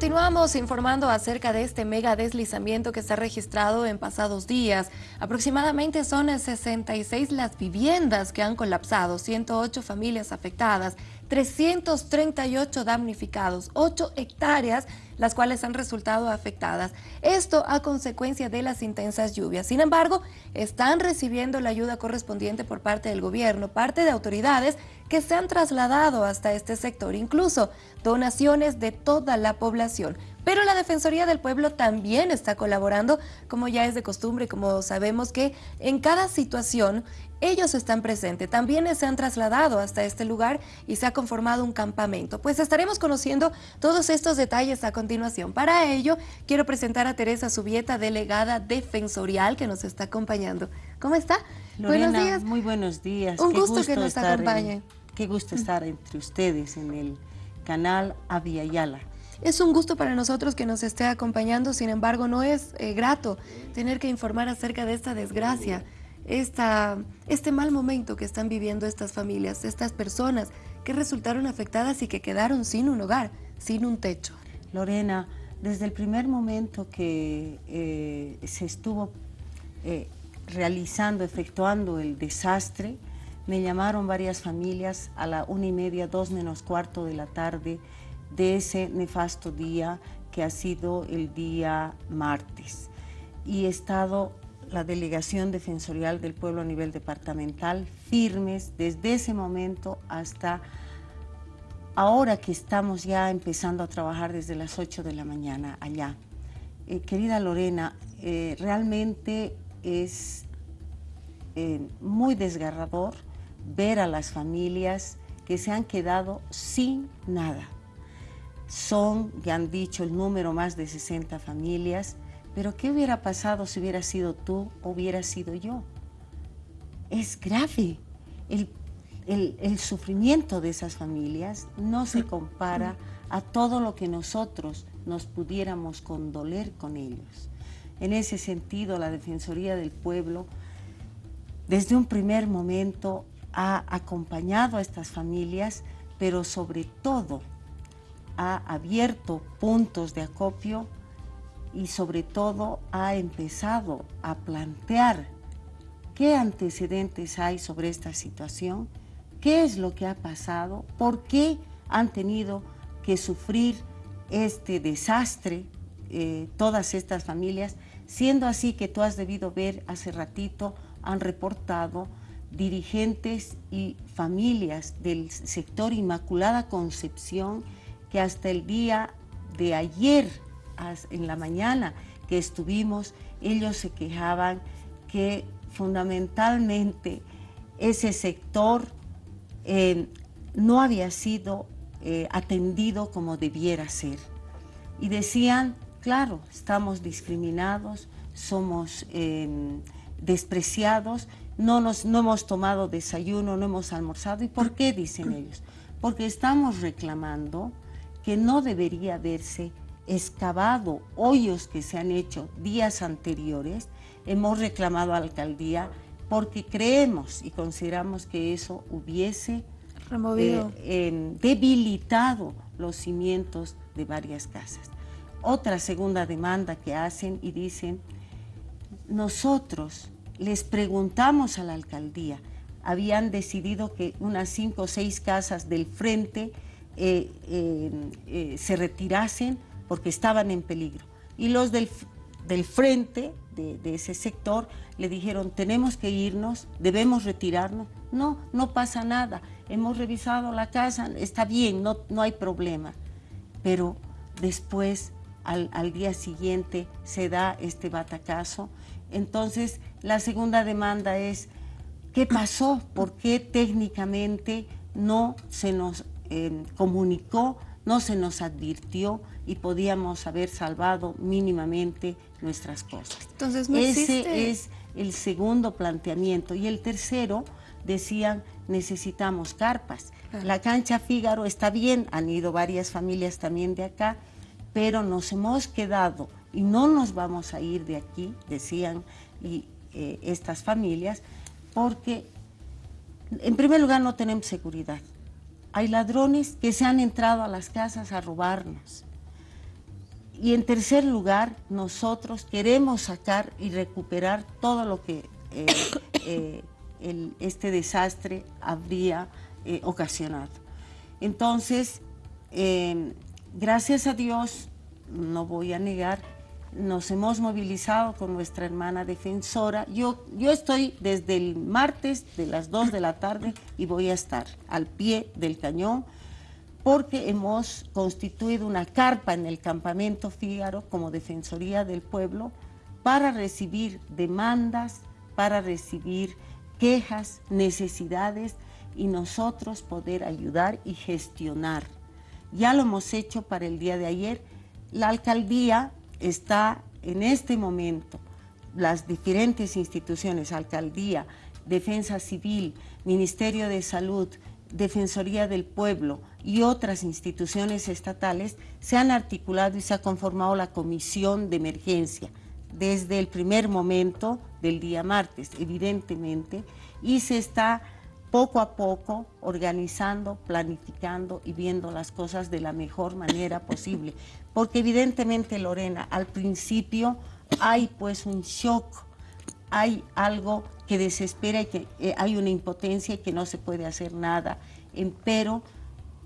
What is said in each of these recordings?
continuamos informando acerca de este mega deslizamiento que se ha registrado en pasados días. Aproximadamente son 66 las viviendas que han colapsado, 108 familias afectadas, 338 damnificados, 8 hectáreas las cuales han resultado afectadas. Esto a consecuencia de las intensas lluvias. Sin embargo, están recibiendo la ayuda correspondiente por parte del gobierno, parte de autoridades que se han trasladado hasta este sector, incluso donaciones de toda la población. Pero la Defensoría del Pueblo también está colaborando, como ya es de costumbre, como sabemos que en cada situación ellos están presentes. También se han trasladado hasta este lugar y se ha conformado un campamento. Pues estaremos conociendo todos estos detalles a continuación. Para ello, quiero presentar a Teresa Subieta, delegada defensorial, que nos está acompañando. ¿Cómo está? buenos días. muy buenos días. Un gusto, que nos acompañe. qué gusto estar entre ustedes en el canal Aviala. Es un gusto para nosotros que nos esté acompañando, sin embargo no es eh, grato tener que informar acerca de esta desgracia, esta, este mal momento que están viviendo estas familias, estas personas que resultaron afectadas y que quedaron sin un hogar, sin un techo. Lorena, desde el primer momento que eh, se estuvo eh, realizando, efectuando el desastre, me llamaron varias familias a la una y media, dos menos cuarto de la tarde, de ese nefasto día que ha sido el día martes. Y he estado la Delegación Defensorial del Pueblo a nivel departamental firmes desde ese momento hasta ahora que estamos ya empezando a trabajar desde las 8 de la mañana allá. Eh, querida Lorena, eh, realmente es eh, muy desgarrador ver a las familias que se han quedado sin nada son, ya han dicho, el número más de 60 familias, pero ¿qué hubiera pasado si hubiera sido tú o hubiera sido yo? Es grave. El, el, sufrimiento de esas familias no se compara a todo lo que nosotros nos pudiéramos condoler con ellos. En ese sentido, la Defensoría del Pueblo, desde un primer momento, ha acompañado a estas familias, pero sobre todo ha abierto puntos de acopio y sobre todo ha empezado a plantear qué antecedentes hay sobre esta situación, qué es lo que ha pasado, por qué han tenido que sufrir este desastre eh, todas estas familias, siendo así que tú has debido ver hace ratito, han reportado dirigentes y familias del sector Inmaculada Concepción que hasta el día de ayer, en la mañana que estuvimos, ellos se quejaban que fundamentalmente ese sector eh, no había sido eh, atendido como debiera ser. Y decían, claro, estamos discriminados, somos em, despreciados, no, nos, no hemos tomado desayuno, no hemos almorzado. ¿Y por qué? Dicen ellos. Porque estamos reclamando que no debería haberse excavado hoyos que se han hecho días anteriores. Hemos reclamado a la alcaldía porque creemos y consideramos que eso hubiese Removido. Eh, debilitado los cimientos de varias casas. Otra segunda demanda que hacen y dicen, nosotros les preguntamos a la alcaldía, habían decidido que unas cinco o seis casas del frente eh, eh, se retirasen porque estaban en peligro. Y los del, del frente de, ese sector le dijeron, tenemos que irnos, debemos retirarnos. No, no pasa nada, hemos revisado la casa, está bien, no, no hay problema. Pero después, al, al día siguiente, se da este batacazo. Entonces, la segunda demanda es, ¿qué pasó? ¿Por qué técnicamente no se nos comunicó, no se nos advirtió y podíamos haber salvado mínimamente nuestras cosas. Entonces, ¿no Ese es el segundo planteamiento. Y el tercero, decían, necesitamos carpas. La cancha Fígaro está bien, han ido varias familias también de acá, pero nos hemos quedado y no nos vamos a ir de aquí, decían y, eh, estas familias, porque en primer lugar no tenemos seguridad hay ladrones que se han entrado a las casas a robarnos. Y en tercer lugar, nosotros queremos sacar y recuperar todo lo que este desastre habría ocasionado. Entonces, gracias a Dios, no voy a negar, nos hemos movilizado con nuestra hermana defensora. Yo, yo estoy desde el martes de las 2 de la tarde y voy a estar al pie del cañón porque hemos constituido una carpa en el campamento Fígaro como Defensoría del Pueblo para recibir demandas, para recibir quejas, necesidades y nosotros poder ayudar y gestionar. Ya lo hemos hecho para el día de ayer. La alcaldía está en este momento, las diferentes instituciones, alcaldía, defensa civil, Ministerio de Salud, Defensoría del Pueblo y otras instituciones estatales se han articulado y se ha conformado la comisión de emergencia desde el primer momento del día martes, evidentemente, y se está poco a poco organizando, planificando y viendo las cosas de la mejor manera posible. Porque evidentemente, Lorena, al principio hay pues un shock, hay algo que desespera y que eh, hay una impotencia y que no se puede hacer nada. pero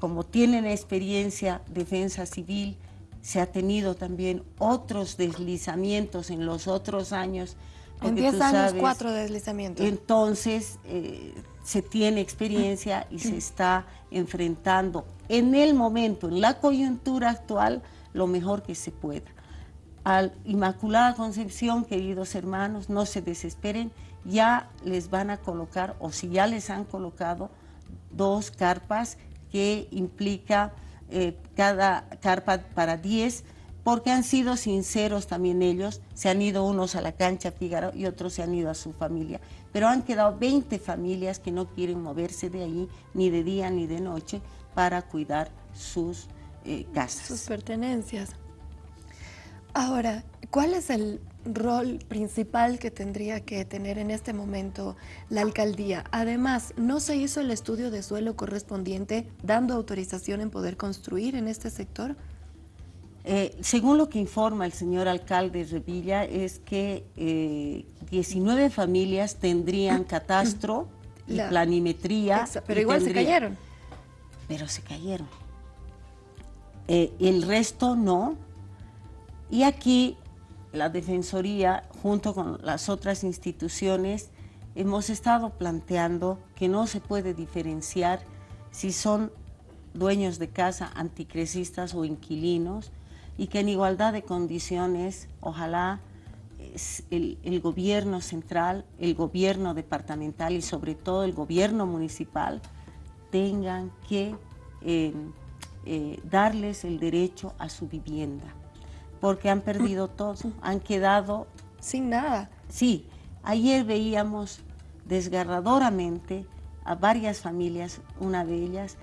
como tienen experiencia defensa civil, se ha tenido también otros deslizamientos en los otros años. En 10 años, cuatro deslizamientos. Entonces, eh, se tiene experiencia y se está enfrentando en el momento, en la coyuntura actual, lo mejor que se pueda. Al Inmaculada Concepción, queridos hermanos, no se desesperen, ya les van a colocar, o si ya les han colocado, dos carpas que implica eh, cada carpa para 10 porque han sido sinceros también ellos, se han ido unos a la cancha Fígaro y otros se han ido a su familia, pero han quedado 20 familias que no quieren moverse de ahí ni de día ni de noche para cuidar sus eh, casas. Sus pertenencias. Ahora, ¿cuál es el rol principal que tendría que tener en este momento la alcaldía? Además, ¿no se hizo el estudio de suelo correspondiente dando autorización en poder construir en este sector? Eh, según lo que informa el señor alcalde Revilla, es que 19 eh, familias tendrían catastro y planimetría. pero igual se cayeron. Pero se cayeron. Eh, el resto no. Y aquí la Defensoría, junto con las otras instituciones, hemos estado planteando que no se puede diferenciar si son dueños de casa, anticresistas o inquilinos, y que en igualdad de condiciones, ojalá el, gobierno central, el gobierno departamental y sobre todo el gobierno municipal tengan que em, eh, darles el derecho a su vivienda, porque han perdido todo, han quedado... Sin nada. Sí, ayer veíamos desgarradoramente a varias familias, una de ellas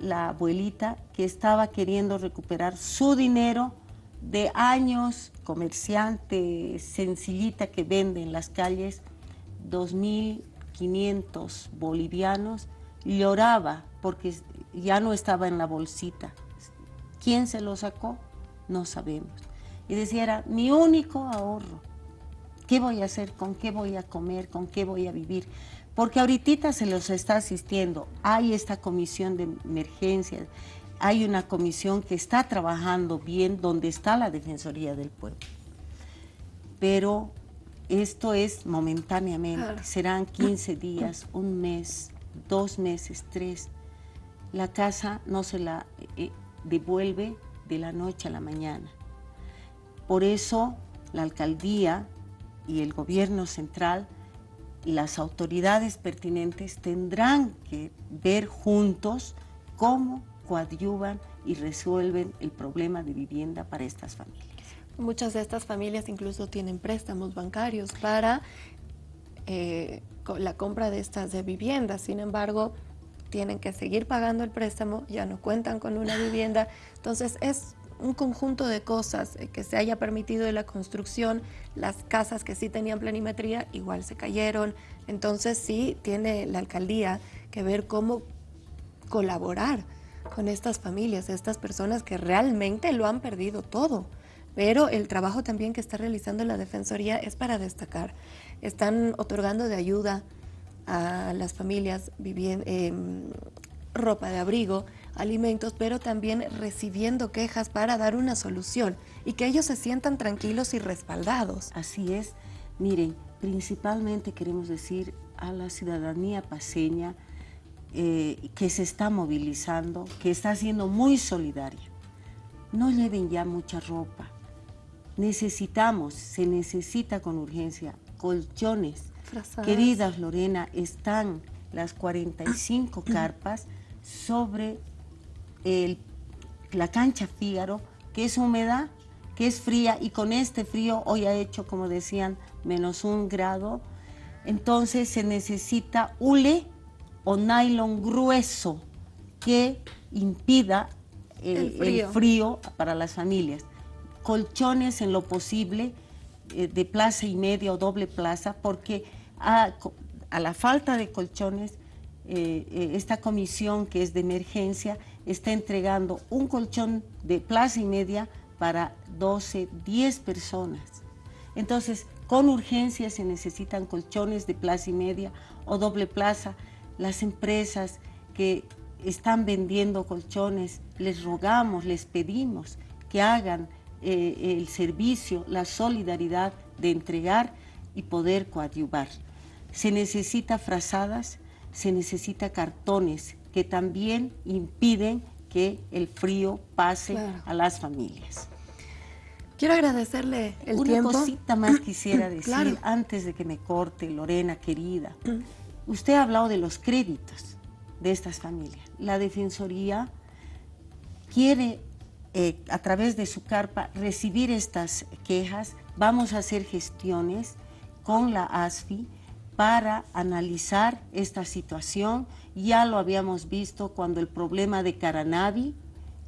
la abuelita que estaba queriendo recuperar su dinero de años, comerciante sencillita que vende en las calles, 2.500 bolivianos, lloraba porque ya no estaba en la bolsita. ¿Quién se lo sacó? No sabemos. Y decía, era mi único ahorro. ¿Qué voy a hacer? ¿Con qué voy a comer? ¿Con qué voy a vivir? Porque ahorita se los está asistiendo. Hay esta comisión de emergencias, hay una comisión que está trabajando bien donde está la Defensoría del Pueblo. Pero esto es momentáneamente, serán 15 días, un mes, dos meses, tres. La casa no se la eh, devuelve de la noche a la mañana. Por eso la alcaldía y el gobierno central las autoridades pertinentes tendrán que ver juntos cómo coadyuvan y resuelven el problema de vivienda para estas familias. Muchas de estas familias incluso tienen préstamos bancarios para eh, la compra de estas viviendas, sin embargo, tienen que seguir pagando el préstamo, ya no cuentan con una vivienda, entonces es un conjunto de cosas, eh, que se haya permitido la construcción, las casas que sí tenían planimetría igual se cayeron, entonces sí tiene la alcaldía que ver cómo colaborar con estas familias, estas personas que realmente lo han perdido todo. pero el trabajo también que está realizando la Defensoría es para destacar. Están otorgando de ayuda a las familias em, ropa de abrigo, alimentos, pero también recibiendo quejas para dar una solución y que ellos se sientan tranquilos y respaldados. Así es. Miren, principalmente queremos decir a la ciudadanía paseña eh, que se está movilizando, que está siendo muy solidaria. No lleven ya mucha ropa. Necesitamos, se necesita con urgencia, colchones. Queridas Lorena, están las 45 carpas sobre la cancha Fígaro, que es húmeda, que es fría, y con este frío hoy ha hecho, como decían, menos un grado, entonces se necesita hule o nylon grueso que impida eh, el, frío. para las familias. Colchones en lo posible eh, de plaza y media o doble plaza, porque a, la falta de colchones, eh, esta comisión que es de emergencia está entregando un colchón de plaza y media para 12, 10 personas. Entonces, con urgencia se necesitan colchones de plaza y media o doble plaza. Las empresas que están vendiendo colchones, les rogamos, les pedimos que hagan eh, el servicio, la solidaridad de entregar y poder coadyuvar. Se necesita frazadas, se necesita cartones que también impiden que el frío pase a las familias. Quiero agradecerle el tiempo. Una cosita más quisiera decir antes de que me corte, Lorena, querida. Usted ha hablado de los créditos de estas familias. La Defensoría quiere, eh, a través de su carpa, recibir estas quejas. Vamos a hacer gestiones con la ASFI para analizar esta situación. Ya lo habíamos visto cuando el problema de Caranavi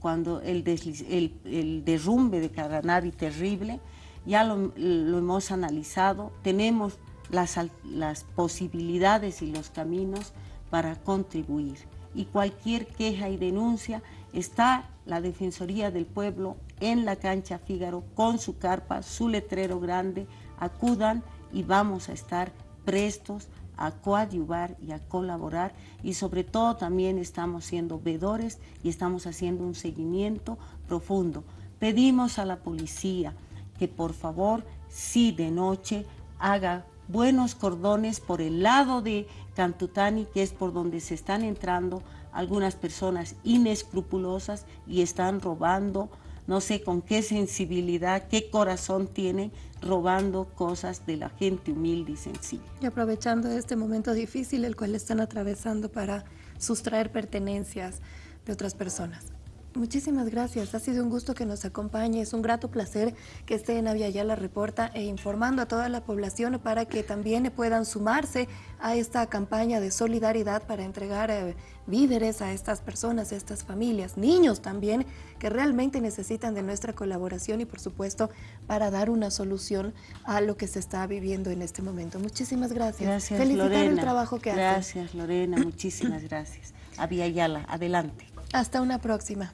cuando el, derrumbe de Caranavi terrible, ya lo, hemos analizado, tenemos las, las posibilidades y los caminos para contribuir. Y cualquier queja y denuncia está la Defensoría del Pueblo en la cancha Fígaro con su carpa, su letrero grande, acudan y vamos a estar prestos a coadyuvar y a colaborar y sobre todo también estamos siendo vedores y estamos haciendo un seguimiento profundo. Pedimos a la policía que por favor, si de noche, haga buenos cordones por el lado de Cantutani, que es por donde se están entrando algunas personas inescrupulosas y están robando no sé con qué sensibilidad, qué corazón tienen robando cosas de la gente humilde y sencilla. Y aprovechando este momento difícil el cual están atravesando para sustraer pertenencias de otras personas. Muchísimas gracias, ha sido un gusto que nos acompañe, es un grato placer que esté en la Reporta e informando a toda la población para que también puedan sumarse a esta campaña de solidaridad para entregar eh, víveres a estas personas, a estas familias, niños también, que realmente necesitan de nuestra colaboración y por supuesto para dar una solución a lo que se está viviendo en este momento. Muchísimas gracias. Gracias, Felicitar Lorena. el trabajo que Gracias, Lorena, muchísimas gracias. Avia Yala, adelante. Hasta una próxima.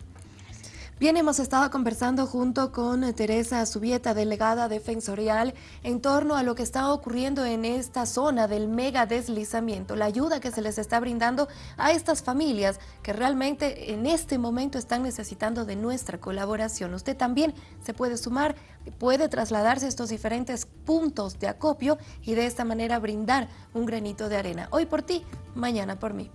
Bien, hemos estado conversando junto con Teresa Subieta, delegada defensorial, en torno a lo que está ocurriendo en esta zona del mega deslizamiento, la ayuda que se les está brindando a estas familias que realmente en este momento están necesitando de nuestra colaboración. Usted también se puede sumar, puede trasladarse a estos diferentes puntos de acopio y de esta manera brindar un granito de arena. Hoy por ti, mañana por mí.